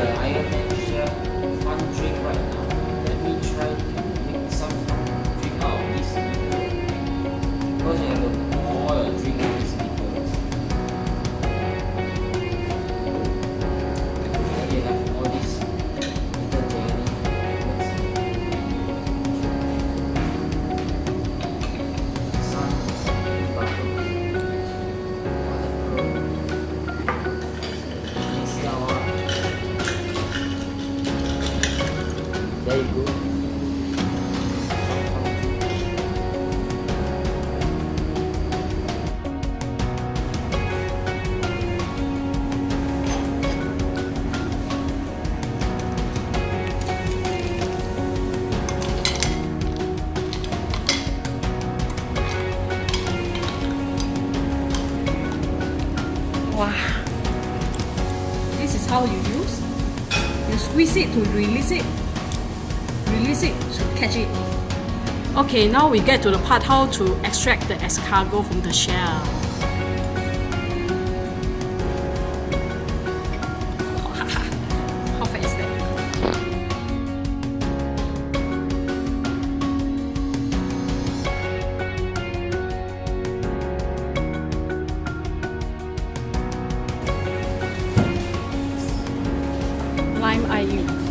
the iron Very good. Wow. This is how you use. You squeeze it to release it release it to catch it. Okay, now we get to the part how to extract the escargot from the shell. Lime use.